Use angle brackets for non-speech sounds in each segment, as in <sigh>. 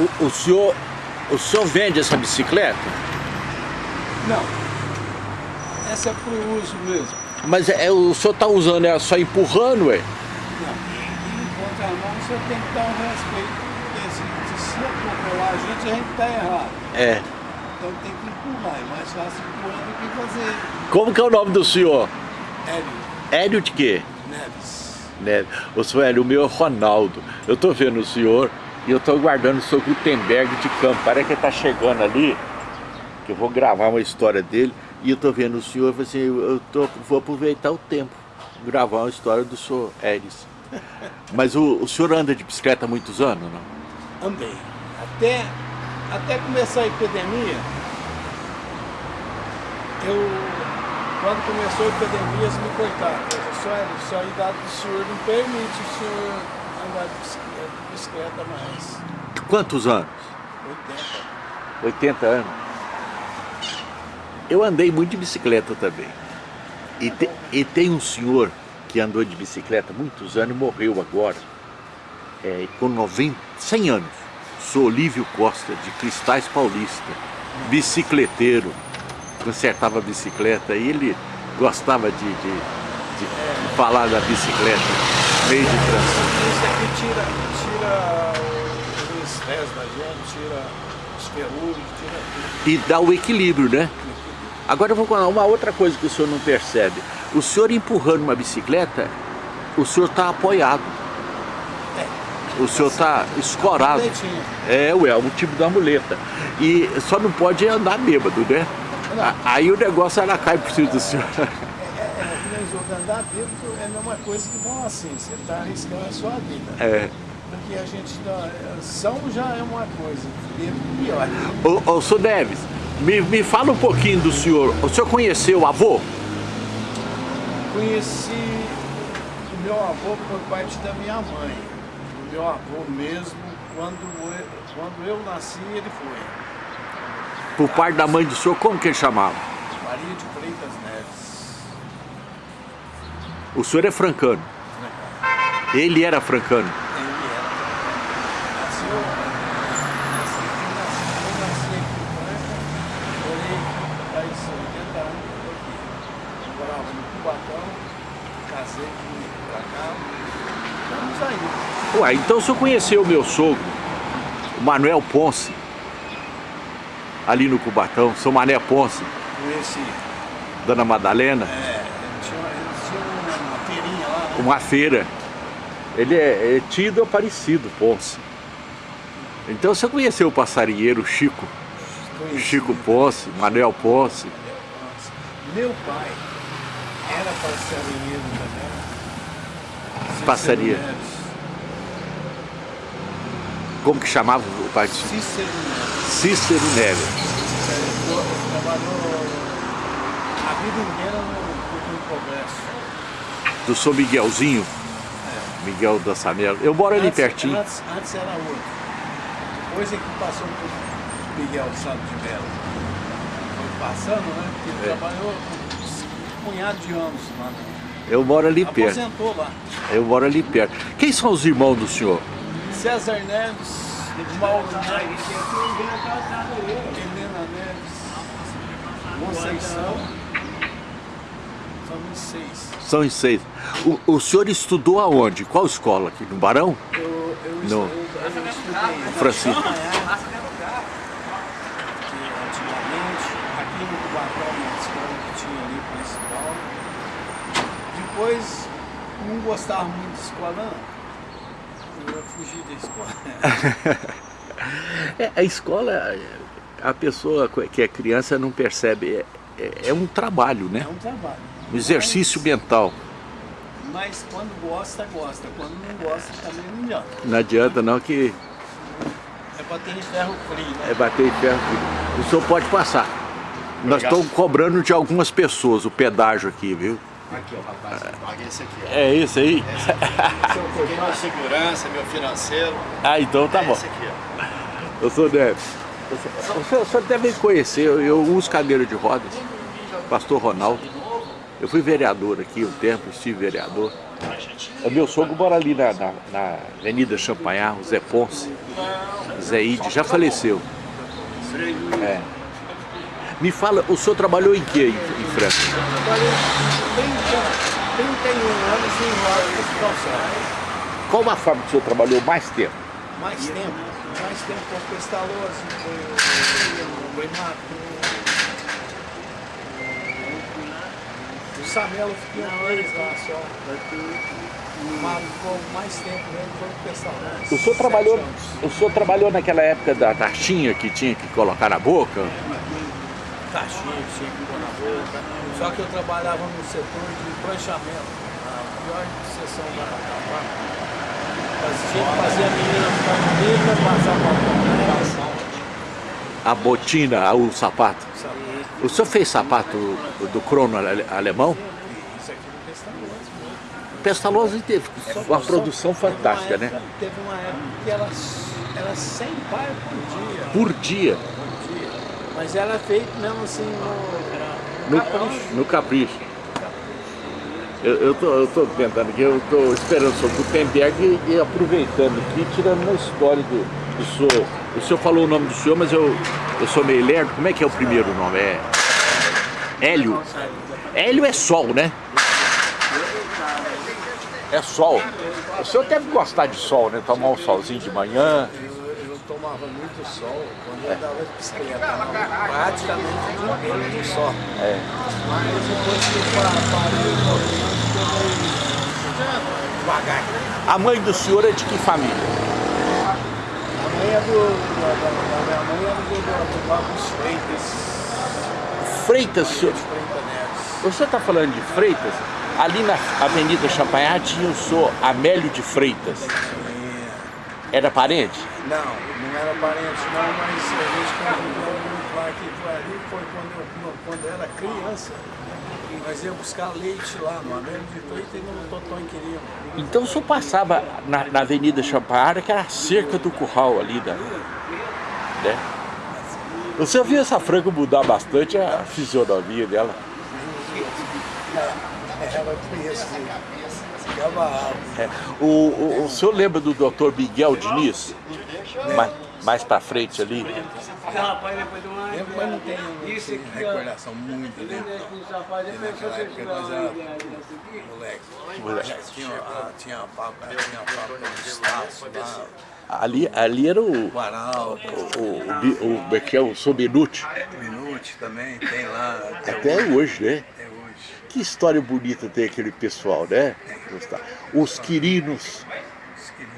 O, o, senhor, o senhor vende essa bicicleta? Não. Essa é para o uso mesmo. Mas é, o senhor está usando ela só empurrando, ué? Não. Em contramão, o senhor tem que dar um respeito. Porque se, se atropelar a gente, a gente está errado. É. Então tem que empurrar. É mais fácil empurrar do que fazer. Como que é o nome do senhor? Hélio Hélio de quê? Neves. Neves. Ô, senhor Hélio, o meu é Ronaldo. Eu tô vendo o senhor e eu tô guardando o seu Gutenberg de campo. Parece que ele tá chegando ali, que eu vou gravar uma história dele. E eu tô vendo o senhor, assim, eu tô, vou aproveitar o tempo, gravar uma história do senhor Hélio. <laughs> Mas o, o senhor anda de bicicleta há muitos anos, não? Andei. Até, até começar a epidemia, eu, quando começou a epidemia, eles me. Eu disse, olha, só a idade do senhor não permite o senhor andar de bicicleta, de bicicleta mais. Quantos anos? 80. 80 anos. Eu andei muito de bicicleta também. E, te, e tem um senhor que andou de bicicleta muitos anos e morreu agora, é, com 90, 100 anos. Sou Olívio Costa, de Cristais Paulista, bicicleteiro, consertava bicicleta e ele gostava de, de, de é. falar da bicicleta, meio de transição. Isso aqui tira, tira o estresse da gente, tira os ferrugem, tira tudo. E dá o equilíbrio, né? Agora eu vou contar uma outra coisa que o senhor não percebe. O senhor empurrando uma bicicleta, o senhor está apoiado. É. O senhor está escorado. É, ué, é o tipo da muleta. E só não pode andar bêbado, né? Aí o negócio ela cai por cima do senhor. <laughs> É, é, é, andar bêbado é a mesma coisa que bom assim, você está arriscando a sua vida. É. Porque a gente dá, são já é uma coisa, pior. Ô, ô, Sr. Neves, me, me fala um pouquinho do senhor. O senhor conheceu o avô? Conheci o meu avô por parte da minha mãe. O meu avô mesmo, quando eu, quando eu nasci, ele foi. Por parte da mãe do senhor, como que ele chamava? Maria de Freitas Neves. O senhor é francano? Francano. Ele era francano? Ué, então o senhor conheceu o meu sogro, o Manuel Ponce, ali no Cubatão, São Mané Ponce? Conheci. Dona Madalena? É, ele tinha, ele tinha uma feirinha lá, né? Uma feira. Ele é, é tido parecido, Ponce. Então você conheceu o passarinheiro Chico? Conheci. Chico Ponce, Manuel Ponce. Meu pai era passarinheiro também. Passaria. Como que chamava o pai de Cícero Neves. Cícero Neves. Trabalhou a vida inteira no, no Congresso. Do São Miguelzinho? É. Miguel da Samela. Eu moro ali antes, pertinho. Antes, antes era outro. Depois é que passou por Miguel Santos de Mello. Foi passando, né? Porque ele É. trabalhou um punhado de anos lá. né? Eu moro ali perto. Aposentou lá. Eu moro ali perto. Quem são os irmãos do senhor? César Neves, Mauro Neves, Helena Neves, Conceição. São 26. São em seis. O, o senhor estudou aonde? Qual escola aqui? No Barão? Eu, eu, Não. eu, eu estudei. Francisco. que antigamente, aqui no Cubatão, na escola que tinha ali principal. Depois, não gostava muito de escola, não. Eu fugi da escola. <laughs> É, a escola, a pessoa que é criança não percebe. É, é- é um trabalho, né? É um trabalho. Um exercício mental. Mas quando gosta, gosta. Quando não gosta, também não adianta. Não adianta não que É bater em ferro frio, né? é bater em ferro. O senhor pode passar. Nós estamos cobrando de algumas pessoas o pedágio aqui, viu? Aqui, ó, rapaz, paga esse aqui, ó. É isso aí? Tem minha segurança, meu financeiro. Ah, então tá é bom. Esse aqui, ó. Eu sou Neves. O senhor, o senhor deve conhecer, eu, eu uso cadeira de rodas. Pastor Ronaldo. Eu fui vereador aqui um tempo, estive vereador. O meu sogro mora ali na, na, na Avenida Champanhar, o Zé Ponce. Zé Ide, já faleceu. É. Me fala, o senhor trabalhou em que em, em Franca? Trabalhei 30, 31 anos em loja de calçado. Qual a fábrica que o senhor trabalhou mais tempo? Mais tempo, mais tempo com Pestalozzi, foi o Breimato, Samelo um mês lá só. Mas ficou mais tempo mesmo foi o. O senhor trabalhou, o senhor trabalhou naquela época da taxinha que tinha que colocar na boca? Caixinha que tinha que pôr na boca. Só que eu trabalhava no setor de pranchamento, a pior seção da, da fábrica. Tinha que fazer a menina ficar bonita, passar batom nela, A botina, o sapato. O senhor fez sapato do crono ale- alemão? Isso aqui no Pestalozzi teve uma produção fantástica, né? Teve uma época que era, era 100 par por dia. Por dia, por dia. Mas era feito mesmo assim no, no, no capricho. no capricho. Eu, eu, tô, eu tô tentando aqui, eu tô esperando sobre o Gutenberg e, e aproveitando aqui, tirando uma história do, do senhor. O senhor falou o nome do senhor, mas eu, eu sou meio lerdo. Como é que é o primeiro nome? É Hélio. Hélio é sol, né? É sol. O senhor deve gostar de sol, né? Tomar um solzinho de manhã. Eu, eu tomava muito sol quando eu andava de bicicleta. Praticamente o dia inteiro no sol. É. Mas depois que eu pa- parei, eu devagar. A mãe do senhor é de que família? Do. Da, da, da minha mãe é do, do, do Marcos Freitas. Freitas, senhor. Neves. O senhor está falando de Freitas? Ali na Avenida Champagnat tinha o senhor Amélio de Freitas. Era parente? Não, não era parente não, mas a gente conviveu muito lá, foi ali foi quando eu, quando eu era criança. Nós íamos buscar leite lá no Américo de Freitas e no Totó em Quirino. Então o senhor passava na, na Avenida Champagnat, que era cerca do curral ali da. Né? O senhor viu essa franca mudar bastante a fisionomia dela? Ela tinha esse cavalo. É. O, o, o senhor lembra do Dr. Miguel Diniz? Mais, mais pra frente ali? Eu mas não tenho Isso assim, aqui, ó. recordação muito dele. Naquela época nós moleque. Moleque. Tinha, a- fábrica, tinha a fábrica de Estácio lá, Ali, ali era o. o Araldo, O, o, o, o, é que é? o Sobenuti. o Minute também, tem lá até, Até hoje. hoje, né? Que história bonita tem aquele pessoal, né? Gustavo? Os Quirinos. Os Quirino,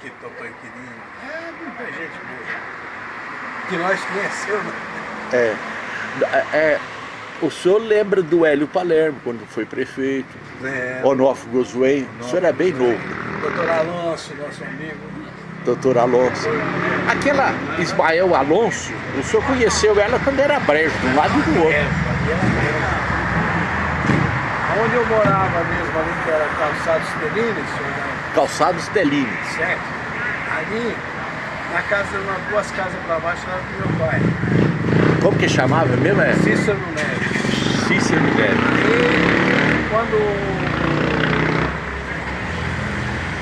que Totó e Quirino. É, muita gente boa. Que nós conhecemos. É, é, o senhor lembra do Hélio Palermo, quando foi prefeito? É, Onofre Gosway? O senhor é bem novo, doutor Alonso, nosso amigo. doutor Alonso. Aquela Ismael Alonso, o senhor conheceu ela quando era brejo, de um lado e do outro. Onde eu morava mesmo ali, que era Calçados Telines, Calçados Delini. certo? Ali, na casa, umas duas casas para baixo, era do meu pai. Como que chamava mesmo? É Cícero Neves. Cícero Neves. E quando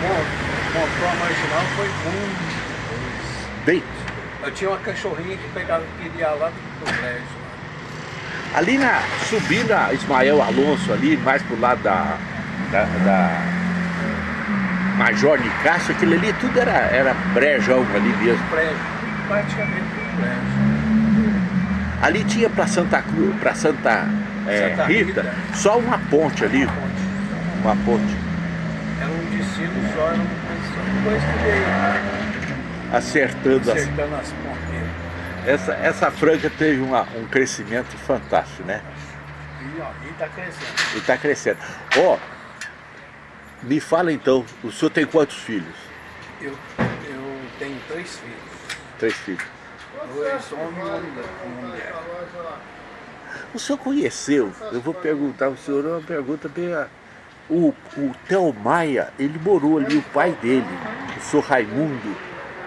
bom, montou a marginal foi muito. Bem, Eu tinha uma cachorrinha que pegava e queria lá do prédio. ali na, subindo a Ismael Alonso ali, mais pro lado da, da, da Major Nicásio, aquilo ali tudo era, era brejão ali mesmo. Prédio, praticamente um prédio. Ali tinha para Santa Cruz, para Santa, é, Santa Rita, Rita. só uma ponte ali, Ponte. uma ponte. Era um destino só, era uma coisa que veio Acertando as, acertando as pontes. essa, essa franja teve uma- um crescimento fantástico, né? E, ó, e tá crescendo. E está crescendo. Ó, me fala então, o senhor tem quantos filhos? Eu, eu tenho três filhos. Três filhos. Dois homens e uma mulher. O senhor conheceu, eu vou perguntar ao senhor uma pergunta bem. O, o Theo Maia, ele morou ali, o pai dele, o senhor Raimundo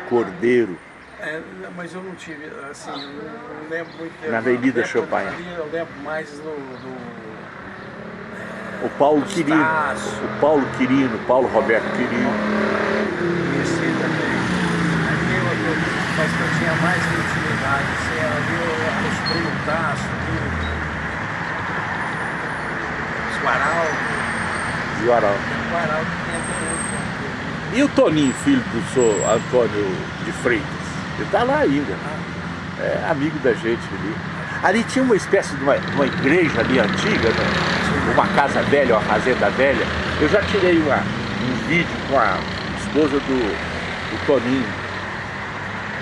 Cordeiro. É, mas eu não tive, assim, eu não, lembro muito. Na Avenida ali, Eu lembro mais do, O Paulo Quirino. Tasso. O Paulo Quirino, Paulo Roberto Quirino. Esse também. Ali eu, eu, mas que eu tinha mais intimidade, assim, ali Tasso, ali, o Araldo, E o Arauto. o Araldo tem até hoje. E o Toninho, filho do senhor Antônio de Freitas? Ele tá lá ainda. É amigo da gente ali. Ali tinha uma espécie de uma, uma igreja ali antiga, né? Uma casa velha, uma fazenda velha. Eu já tirei uma, um vídeo com a esposa do, do Toninho.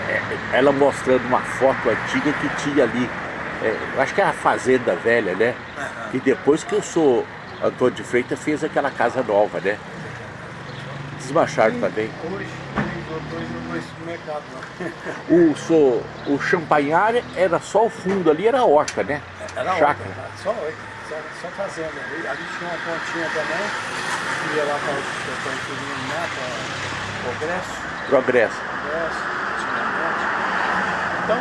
É, ela mostrando uma foto antiga que tinha ali. É, eu acho que é a fazenda velha, né? E depois que eu sou Antônio de Freitas fez aquela casa nova, né? Desmancharam também. Hoje, não. O, so, o champanhar era só o fundo ali, era a horta, né? Era Chácara. outra, só, só, só fazenda. Ali, ali tinha uma pontinha também, que ia lá para o inquilino lá, para o Progresso, Progresso. Progresso, antigamente. Então,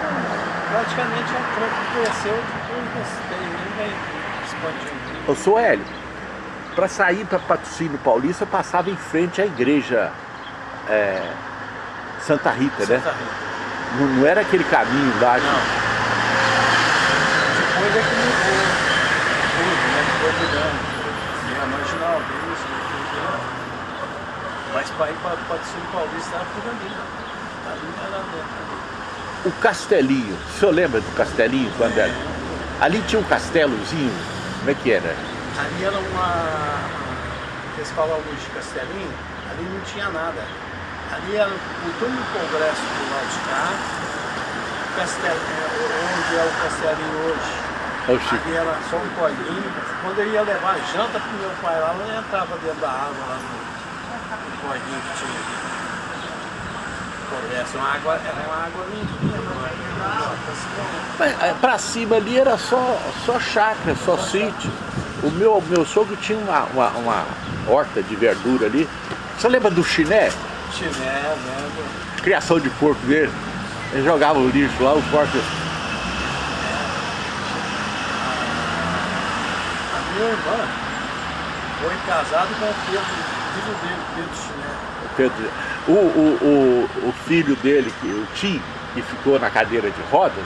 praticamente a tronco cresceu, depois tem nem expandindo. Eu sou Hélio. Para sair para Patrocínio Paulista, eu passava em frente à igreja é, Santa Rita, né? Santa Rita. Não, não era aquele caminho lá. que- Não. Depois é que mudou Foi mudando. Tinha marginal, isso, aquilo. Mas para ir para Patrocínio Paulista era por ali. Ali era dentro. O Castelinho, o senhor lembra do Castelinho quando era? Ali tinha um castelozinho, como é que era? Ali era uma. Eles falam hoje de Castelinho, ali não tinha nada. Ali era o túmulo Congresso do lado de cá, Castelinho, onde é o Castelinho hoje. Ali era só um colinho. Quando eu ia levar janta pro meu pai lá, eu entrava dentro da água lá no, no colinho que tinha ali. Uma água, era uma água limpinha, mas Mas, é, pra cima ali era só, só chácara, só sítio. O meu, meu sogro tinha uma, uma, uma horta de verdura ali. Você lembra do chiné? Chiné, né? Criação de porco dele. Ele jogava o lixo lá, o porco. Minha irmã foi casada com o Pedro, filho dele, Pedro Chiné. Pedro, o, o, o, o filho dele, que, o Tim, que ficou na cadeira de rodas,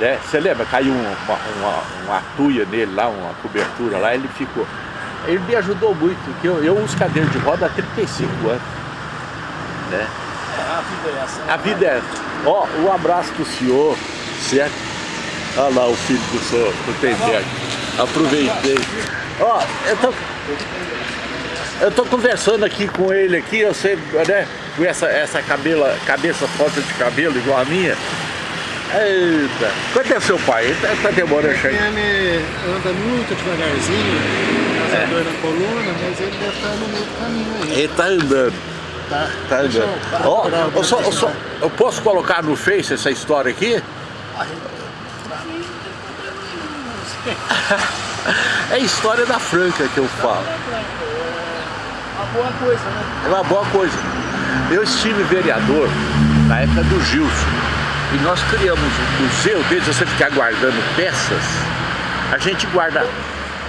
né? Você lembra? Caiu uma, uma, uma tuia nele lá, uma cobertura lá, ele ficou. Ele me ajudou muito, porque eu, eu uso cadeira de roda há 35 anos. Né? É, a vida é essa. né? A vida é. Ó, um abraço pro senhor, certo? Olha lá o filho do senhor, do Tenberg. Aproveitei. Ó, eu tô. Eu tô conversando aqui com ele aqui, eu sei, né? Com essa, essa cabela, cabeça falta de cabelo igual a minha. Eita! Quanto é seu pai? Ele tá, tá demorando a chegar. Ele anda muito devagarzinho, É. essa dor na coluna, mas ele deve estar no meio do caminho aí. Ele tá andando. Tá, Tá andando. Ó, eu, só, eu, só- eu posso colocar no Face essa história aqui? <laughs> É a história da Franca que eu falo. Uma boa coisa, né? É uma boa coisa. Eu estive vereador na época do Gilson. E nós criamos um museu, desde você ficar guardando peças, a gente guarda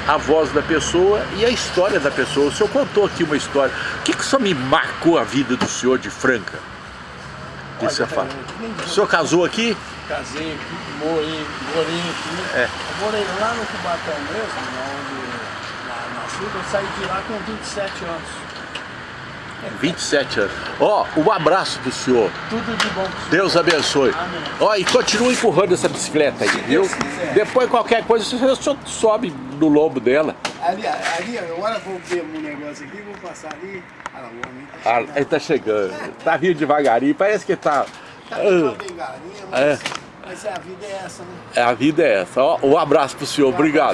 a voz da pessoa e a história da pessoa. O senhor contou aqui uma história. O que, que só me marcou a vida do senhor de Franca? Que você fala. O senhor casou aqui? Casei aqui, morei, morei aqui. É. Eu morei lá no Cubatão mesmo, onde lá nasci, eu saí de lá com 27 anos. 27 anos. Ó, um abraço do senhor. Tudo de bom senhor. Deus abençoe. Ó, e continue empurrando essa bicicleta aí, viu? Depois qualquer coisa, o senhor sobe no lombo dela. Ali, ali, agora vou ver um negócio aqui, vou passar ali. Ah, o homem tá Ah, chegando. ele tá chegando. Tá vindo devagarinho, parece que tá. Tá com uma bengalinha, mas, É. mas a vida é essa, né? A vida é essa. Ó, um abraço pro senhor, obrigado.